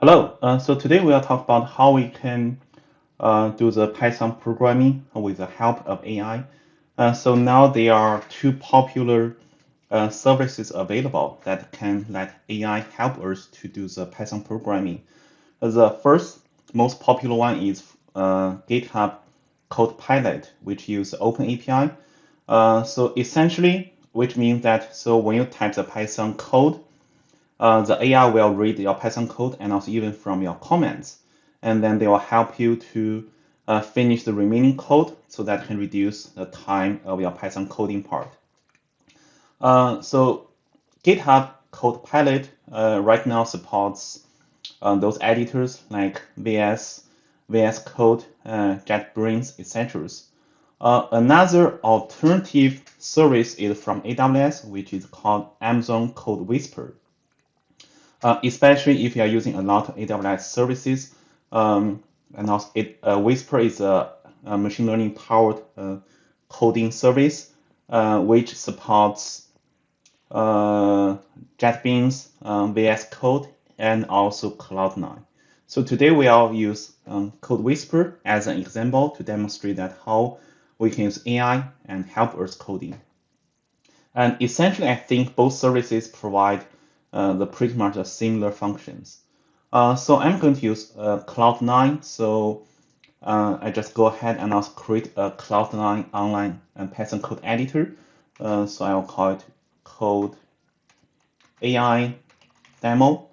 Hello, uh, so today we'll talk about how we can uh, do the Python programming with the help of AI. Uh, so now there are two popular uh, services available that can let AI help us to do the Python programming. The first most popular one is uh, GitHub Copilot, which use Open API. Uh, so essentially, which means that so when you type the Python code, uh, the AI will read your Python code and also even from your comments. And then they will help you to uh, finish the remaining code so that can reduce the time of your Python coding part. Uh, so GitHub Copilot uh, right now supports uh, those editors like VS, VS Code, uh, JetBrains, etc. another alternative service is from AWS, which is called Amazon Code Whisper uh, especially if you are using a lot of AWS services. Um, and also, it, uh, Whisper is a, a machine learning powered uh, coding service uh, which supports uh, JetBrains, um, VS Code, and also Cloud9. So today we will use um, Code Whisper as an example to demonstrate that how we can use AI and help us coding. And essentially, I think both services provide uh, the pretty much the similar functions. Uh, so I'm going to use uh, Cloud9. So uh, I just go ahead and also create a Cloud9 online and Python code editor. Uh, so I will call it code AI demo.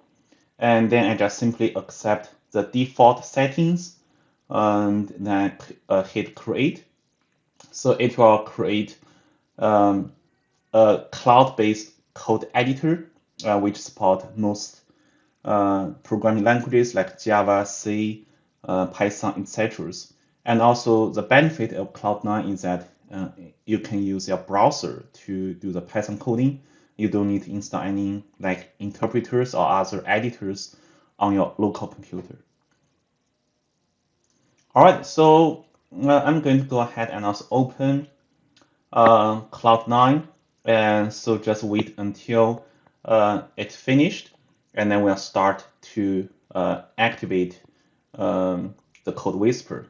And then I just simply accept the default settings and then uh, hit create. So it will create um, a cloud-based code editor uh, which support most uh, programming languages like Java, C, uh, Python, etc. And also the benefit of Cloud9 is that uh, you can use your browser to do the Python coding. You don't need to install any like interpreters or other editors on your local computer. All right, so uh, I'm going to go ahead and also open uh, Cloud9. And so just wait until uh, it's finished, and then we'll start to uh, activate um, the code whisper.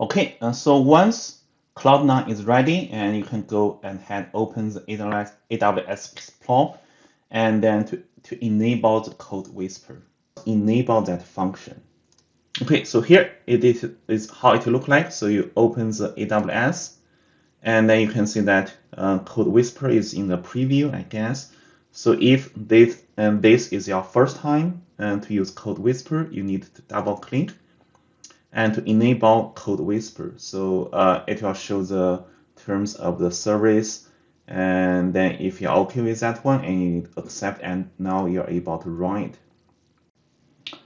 Okay, uh, so once Cloud9 is ready, and you can go and open the AWS, AWS Explore, and then to, to enable the code whisper, enable that function. Okay, so here it is, is how it look like. So you open the AWS, and then you can see that uh, Code Whisper is in the preview, I guess. So if this and this is your first time uh, to use Code Whisper, you need to double click and to enable Code Whisper. So uh, it will show the terms of the service. And then if you're okay with that one and you accept and now you're able to run it.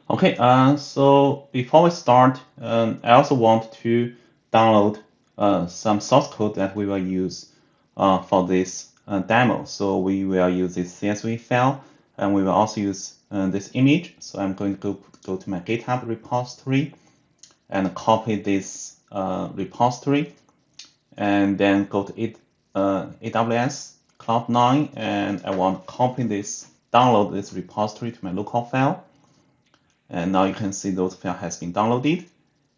Okay, uh, so before we start, um, I also want to download some source code that we will use uh, for this uh, demo. So we will use this CSV file and we will also use uh, this image. So I'm going to go, to my GitHub repository and copy this uh, repository and then go to it, AWS Cloud9 and I want to copy this, download this repository to my local file. And now you can see those file has been downloaded.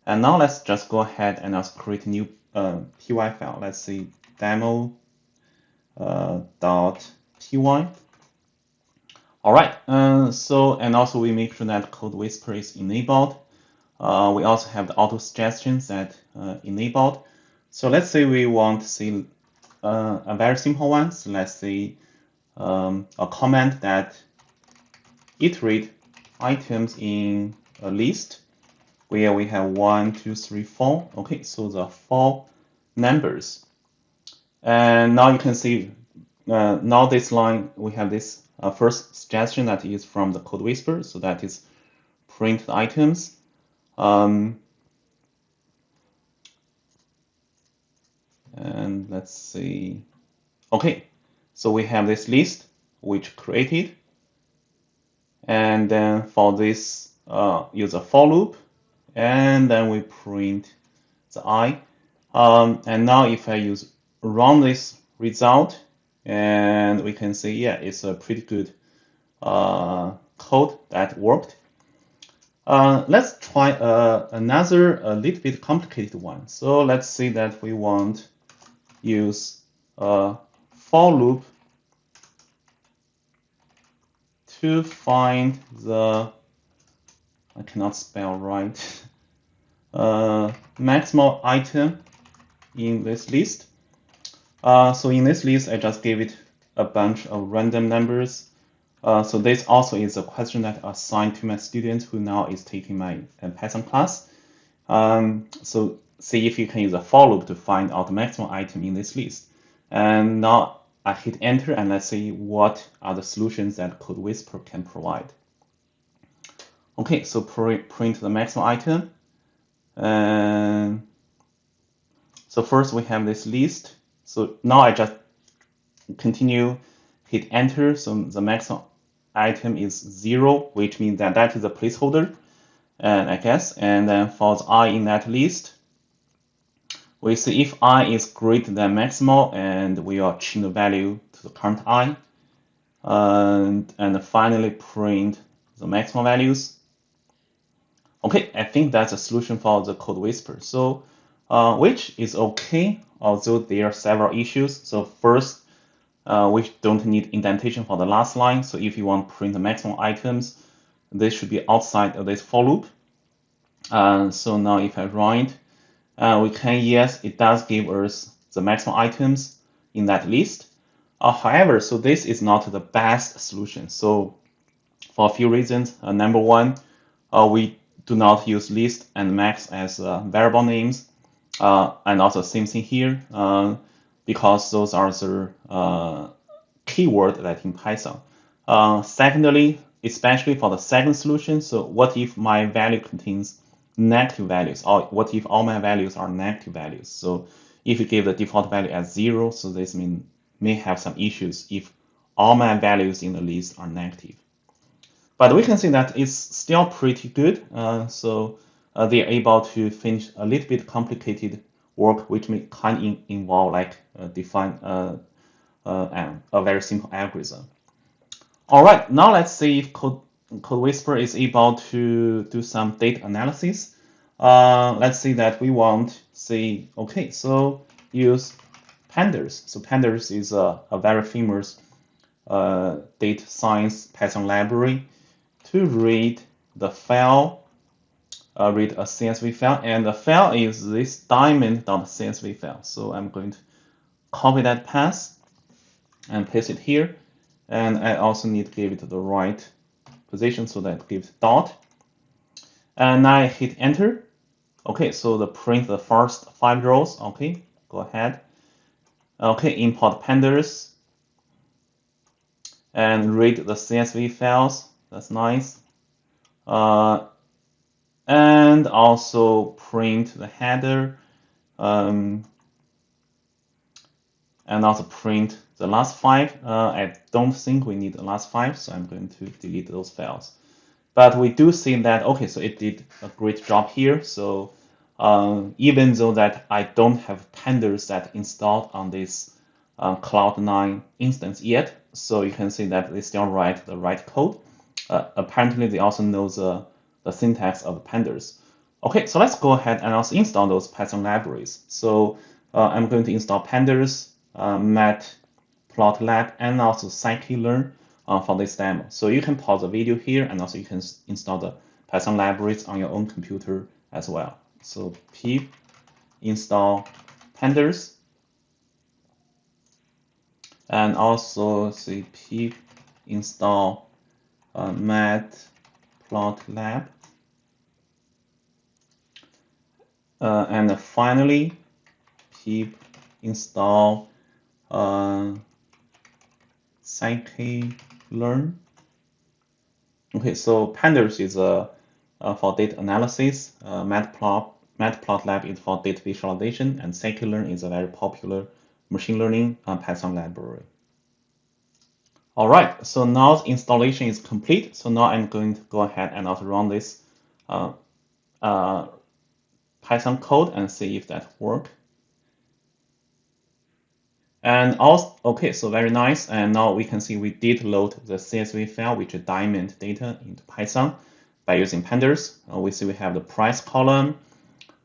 And now let's just go ahead and let's create a new uh, py file. Let's see demo uh, dot py. All right. Uh, so and also we make sure that code whisper is enabled. Uh, we also have the auto suggestions that uh, enabled. So let's say we want to see uh, a very simple one. So let's say um, a comment that iterate items in a list where we have one, two, three, four. Okay, so the four numbers. And now you can see, uh, now this line, we have this uh, first suggestion that is from the code whisper. So that is print items. Um, and let's see. Okay, so we have this list which created. And then for this, uh, use a for loop and then we print the i. Um, and now if I use run this result, and we can see, yeah, it's a pretty good uh, code that worked. Uh, let's try uh, another a little bit complicated one. So let's say that we want use a for loop to find the I cannot spell right uh, maximal item in this list. Uh, so in this list, I just gave it a bunch of random numbers uh, so this also is a question that I assigned to my student who now is taking my uh, Python class. Um, so see if you can use a for loop to find out the maximum item in this list. And now I hit enter and let's see what are the solutions that Code Whisperer can provide. Okay, so print the maximum item. So first we have this list. So now I just continue, hit enter. So the maximum item is zero, which means that that is a placeholder, and I guess. And then for the i in that list, we see if i is greater than maximal, and we will change the value to the current i. And, and finally print the maximal values. Okay, I think that's a solution for the code whisper. So, uh, which is okay, although there are several issues. So first, uh, we don't need indentation for the last line. So if you want to print the maximum items, this should be outside of this for loop. Uh, so now if I run it, uh, we can, yes, it does give us the maximum items in that list. Uh, however, so this is not the best solution. So for a few reasons, uh, number one, we do not use list and max as variable names. and also same thing here because those are the uh, keyword that in Python. Uh, secondly, especially for the second solution, so what if my value contains negative values, or what if all my values are negative values? So if you give the default value as zero, so this mean may have some issues if all my values in the list are negative. But we can see that it's still pretty good. Uh, so uh, they're able to finish a little bit complicated work which may kind of involve like uh, define a very simple algorithm. All right, now let's see if Code, Code Whisperer is able to do some data analysis. Uh, let's see that we want say okay, so use pandas. So pandas is a, a very famous uh, data science Python library to read the file uh, read a CSV file, and the file is this diamond.csv file. So I'm going to copy that path and paste it here. And I also need to give it the right position so that it gives dot. And I hit enter. Okay, so the print the first five rows. Okay, go ahead. Okay, import pandas and read the CSV files. That's nice. Uh, and also print the header um, and also print the last five. Uh, I don't think we need the last five, so I'm going to delete those files. But we do see that, okay, so it did a great job here. So um, even though that I don't have pandas that installed on this uh, Cloud9 instance yet, so you can see that they still write the right code. Uh, apparently, they also know the the syntax of pandas. Okay, so let's go ahead and also install those Python libraries. So uh, I'm going to install pandas, uh, matplotlib, and also scikit-learn uh, for this demo. So you can pause the video here, and also you can install the Python libraries on your own computer as well. So pip install pandas, and also say pip install uh, matplotlib. Uh, and finally, pip install uh, scikit-learn. Okay, so pandas is uh, uh, for data analysis, uh, matplot, matplotlib is for data visualization, and scikit-learn is a very popular machine learning uh, Python library. All right, so now the installation is complete. So now I'm going to go ahead and also run this uh, uh, Python code and see if that work. And also, okay, so very nice. And now we can see we did load the CSV file, which is diamond data into Python by using pandas. Uh, we see we have the price column,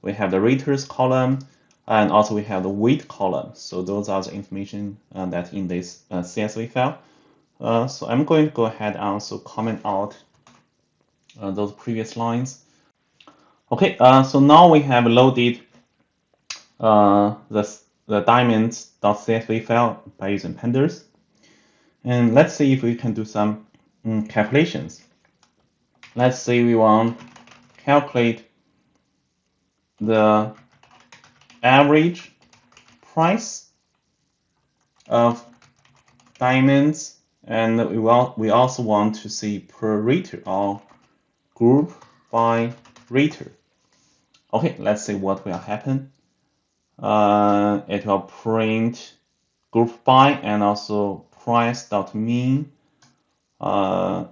we have the raters column, and also we have the weight column. So those are the information uh, that in this uh, CSV file. Uh, so I'm going to go ahead and also comment out uh, those previous lines. Okay, uh, so now we have loaded uh, the, the diamonds.csv file by using pandas. And let's see if we can do some um, calculations. Let's say we want to calculate the average price of diamonds and we want we also want to see per rater or group by rater. Okay, let's see what will happen. Uh, it will print group by and also price dot mean. Uh,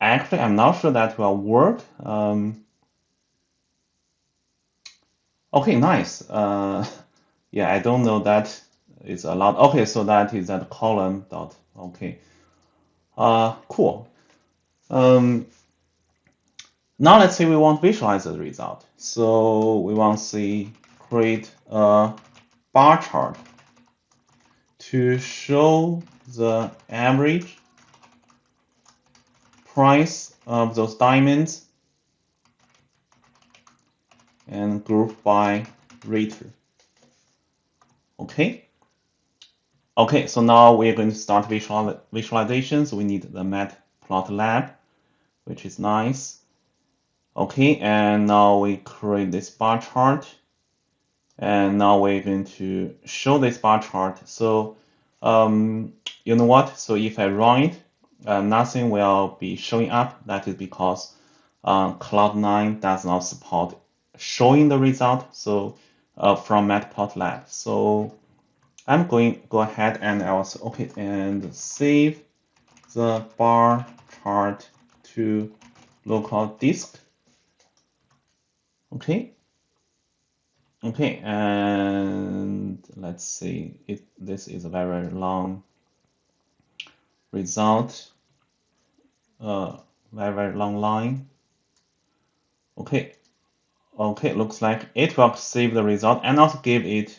actually, I'm not sure that will work. Um, okay, nice. Uh, yeah, I don't know that is allowed. Okay, so that is that column dot. Okay. Uh, cool. Um, now let's say we want to visualize the result. So we want to see create a bar chart to show the average price of those diamonds and group by rater. Okay. Okay, so now we're going to start visual visualizations. We need the matplotlib, which is nice. Okay, and now we create this bar chart. And now we're going to show this bar chart. So, um, you know what? So if I run it, uh, nothing will be showing up. That is because uh, Cloud9 does not support showing the result. So uh, from Matplotlib. So I'm going go ahead and i also okay and save the bar chart to local disk. Okay. Okay, and let's see it this is a very long result. Uh very very long line. Okay, Okay, looks like it will save the result and also give it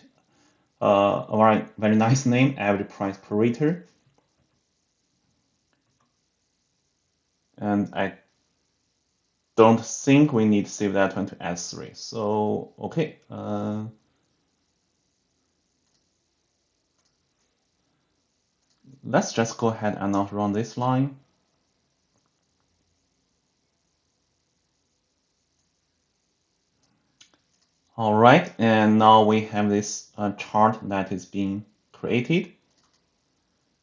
uh, a very, very nice name, average price per. And I don't think we need to save that one to S3. So, okay. Uh, let's just go ahead and not run this line. All right, and now we have this uh, chart that is being created.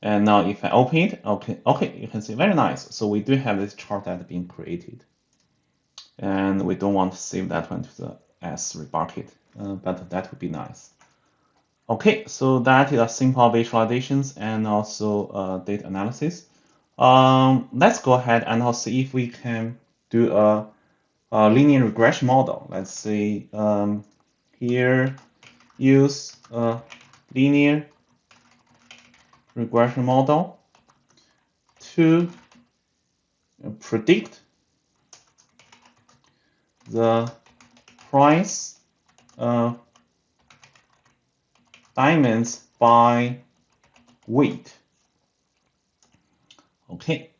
And now if I open it, okay, okay, you can see very nice. So we do have this chart that being created. And we don't want to save that one to the S3 bucket, uh, but that would be nice. Okay, so that is a simple visualizations and also uh, data analysis. Um, let's go ahead and now see if we can do a linear regression model. Let's say um, here use a linear regression model to predict the price of diamonds by weight. Okay,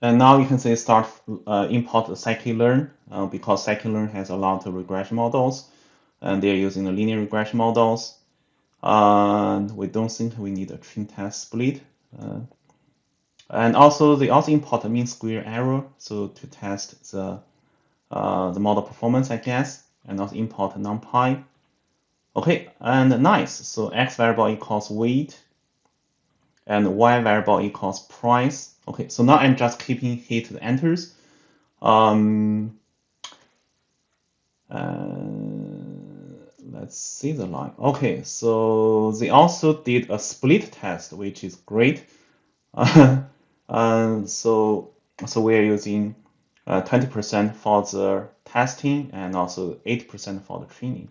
and now you can say start uh, import scikit-learn uh, because scikit-learn has a lot of regression models and they're using the linear regression models. And we don't think we need a train test split. Uh, and also they also import a mean square error so to test the uh, the model performance, I guess, and also import numpy. Okay, and nice. So x variable equals weight, and y variable equals price. Okay, so now I'm just keeping hit the enters. Um, let's see the line. Okay, so they also did a split test, which is great. Uh, so so we're using 20% uh, for the testing and also 8% for the training.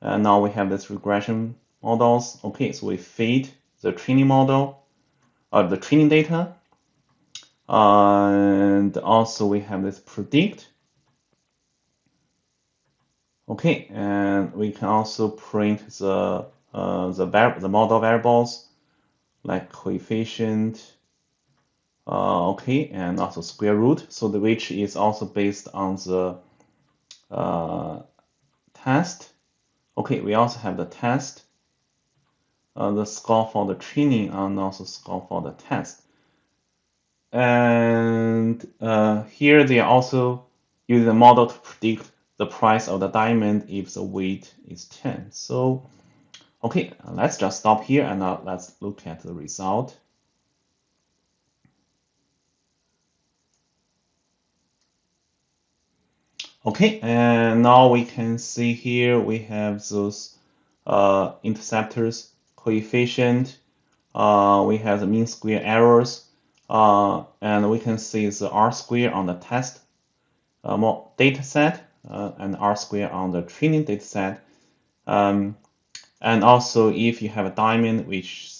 And now we have this regression models. Okay, so we feed the training model, or uh, the training data. and also we have this predict. Okay, and we can also print the uh, the the model variables like coefficient, uh, okay, and also square root. So the which is also based on the uh, test. Okay, we also have the test, uh, the score for the training, and also score for the test. And uh, here they also use the model to predict the price of the diamond if the weight is 10. So, okay, let's just stop here and now let's look at the result. Okay, and now we can see here we have those uh, interceptors, coefficient, uh, we have the mean square errors, uh, and we can see the R square on the test uh, data set uh, and R square on the training data set. Um, and also if you have a diamond which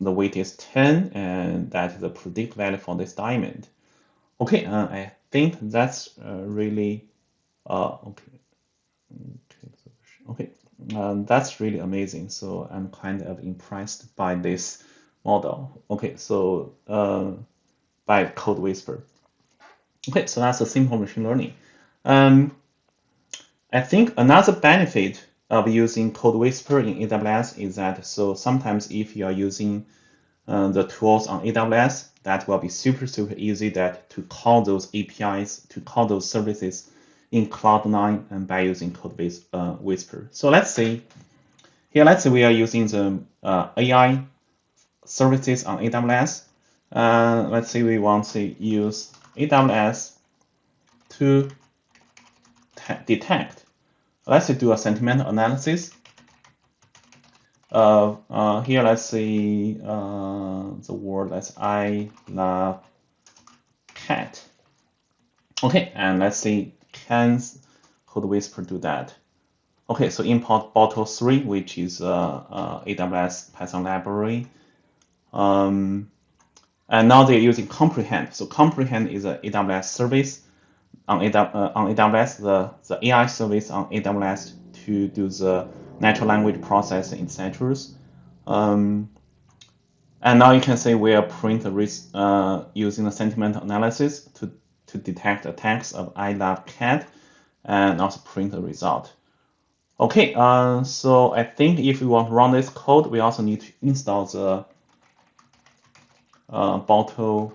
the weight is 10 and that is the predict value for this diamond. Okay, uh, I think that's really uh, okay. Okay, um, that's really amazing. So I'm kind of impressed by this model. Okay, so uh, by CodeWhisper. Okay, so that's a simple machine learning. Um, I think another benefit of using Code Whisper in AWS is that so sometimes if you are using uh, the tools on AWS, that will be super, super easy that to call those APIs, to call those services in Cloud9 and by using Code uh, Whisper. So let's see, here let's say we are using the uh, AI services on AWS. Uh, let's say we want to use AWS to detect. Let's do a sentiment analysis. Uh, uh, here, let's see uh, the word. Let's I love cat. Okay, and let's see can CodeWhisper do that? Okay, so import Boto3, which is uh, uh, AWS Python library. Um, and now they're using Comprehend. So Comprehend is an AWS service on, AW, uh, AWS, the, the AI service on AWS to do the natural language processing, etc. Um, and now you can see we are print the uh, using the sentiment analysis to to detect a text of I love cat and also print the result. Okay, uh, so I think if we want to run this code, we also need to install the uh, Boto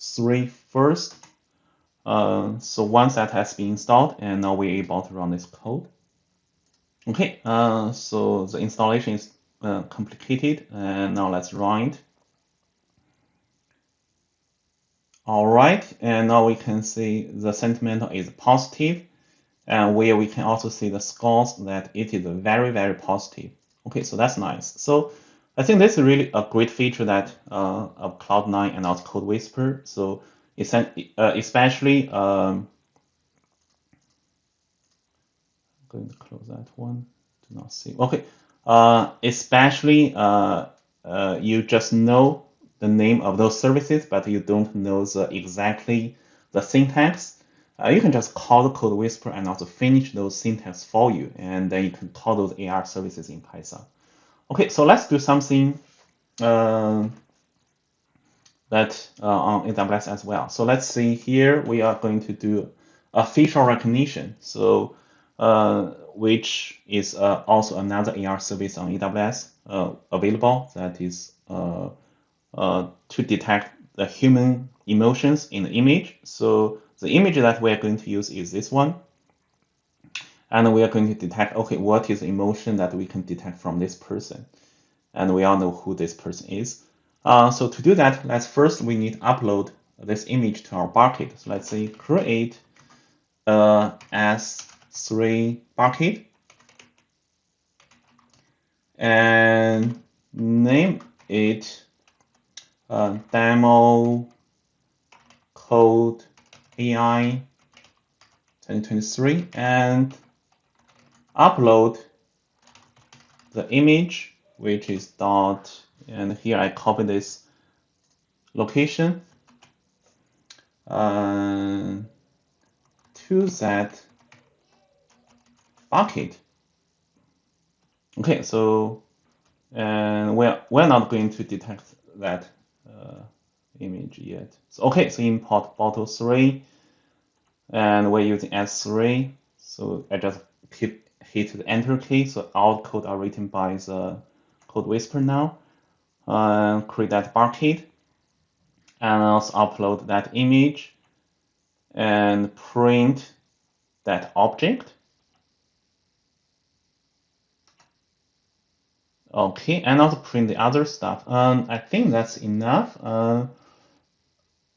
3 first. Uh, so once that has been installed, and now we're able to run this code. Okay, uh, so the installation is uh, complicated, and now let's run it. All right, and now we can see the sentiment is positive, and where we can also see the scores that it is very, very positive. Okay, so that's nice. So I think this is really a great feature that uh, of Cloud9 and also Code Whisper. So especially um, I'm going to close that one. Do not see. Okay, uh, especially uh, uh, you just know the name of those services, but you don't know the exactly the syntax, uh, you can just call the code whisper and also finish those syntax for you, and then you can call those AR services in Python. Okay, so let's do something uh, that uh, on AWS as well. So let's see here, we are going to do a facial recognition. So uh, which is uh, also another AR service on AWS uh, available that is uh, uh, to detect the human emotions in the image. So the image that we are going to use is this one. And we are going to detect, okay, what is the emotion that we can detect from this person? And we all know who this person is. Uh, so to do that, let's first, we need upload this image to our bucket. So let's say create a S3 bucket and name it uh, demo code AI 2023 and upload the image which is dot And here I copy this location uh, to that bucket. Okay, so and we're we're not going to detect that uh, image yet. So okay, so import Boto3, and we're using S3. So I just hit hit the enter key. So all code are written by the code whisper now. Uh, create that bucket, and also upload that image, and print that object. Okay, and also print the other stuff. Um, I think that's enough. Uh,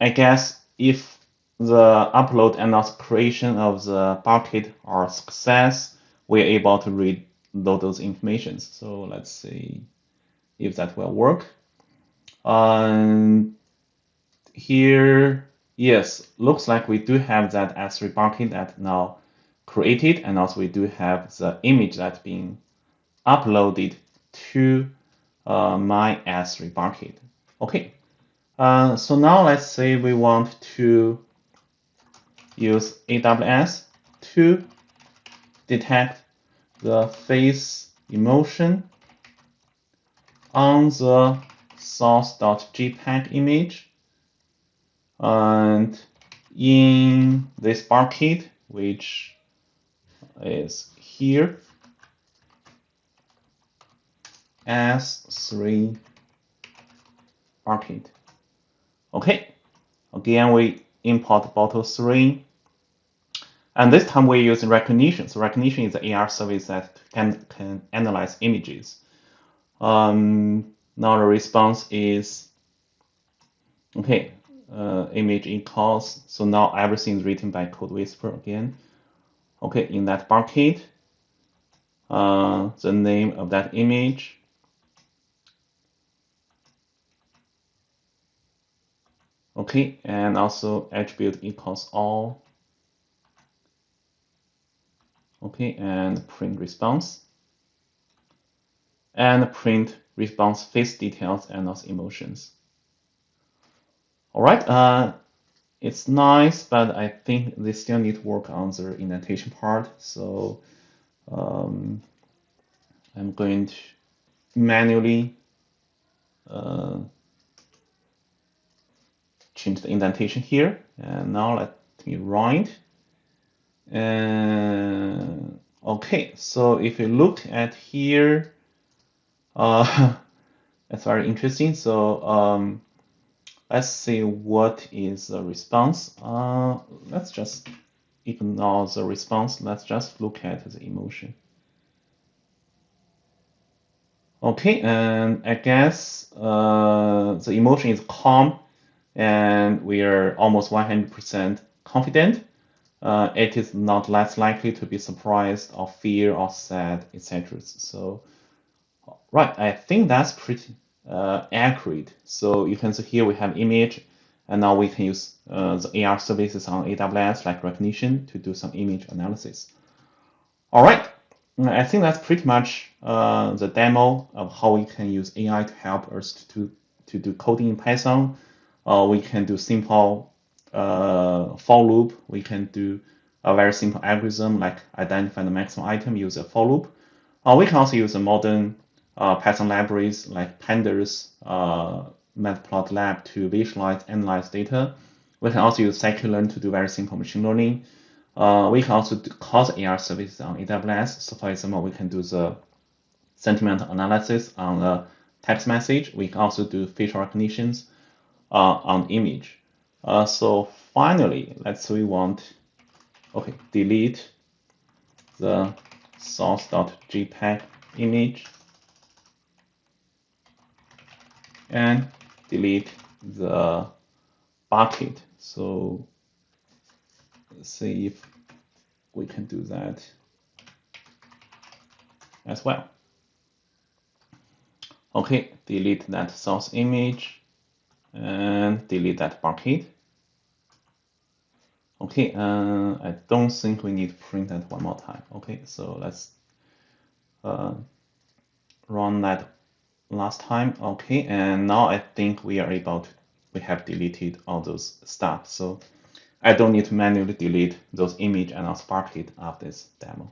I guess if the upload and also creation of the bucket are success, we're able to read those informations. So let's see if that will work. Um, here, yes, looks like we do have that S3 bucket that now created, and also we do have the image that's being uploaded to uh, my S3 bucket. Okay, uh, so now let's say we want to use AWS to detect the face emotion on the source.jpg image and in this bucket which is here S3 bucket. Okay, again we import Boto 3 and this time we use Rekognition. So Rekognition is an AR service that can, can analyze images. Um, now the response is, okay, uh, image equals, so now everything is written by Code Whisper again. Okay, in that bucket, uh, the name of that image, okay, and also attribute equals all. Okay, and print response, and print response face details and also emotions. All right, uh, it's nice, but I think they still need to work on the indentation part. So um, I'm going to manually uh, change the indentation here. And now let me run. And okay, so if you look at here, uh, that's very interesting. So um, let's see what is the response. Uh, let's just ignore the response. Let's just look at the emotion. Okay, and I guess uh, the emotion is calm, and we are almost 100% confident uh, it is not less likely to be surprised or fear or sad, etc. So, right, I think that's pretty uh, accurate. So you can see here we have image, and now we can use uh, the AR services on AWS like Rekognition to do some image analysis. All right, I think that's pretty much uh, the demo of how we can use AI to help us to, to do coding in Python. Uh, we can do simple uh, for loop, we can do a very simple algorithm like identify the maximum item, use a for loop. Uh, we can also use a modern Python libraries like pandas, uh, matplotlib to visualize, and analyze data. We can also use scikit-learn to do very simple machine learning. Uh, we can also do cause AR services on AWS. So for example, we can do the sentiment analysis on a text message. We can also do facial recognitions uh, on image. Uh, so finally, let's say we want, okay, delete the source.jpg image and delete the bucket. So see if we can do that as well. Okay, delete that source image and delete that bucket. Okay, uh, I don't think we need to print that one more time. Okay, so let's uh, run that last time. Okay, and now I think we are able to, we have deleted all those stuff. So I don't need to manually delete those image and I'll spark it after this demo.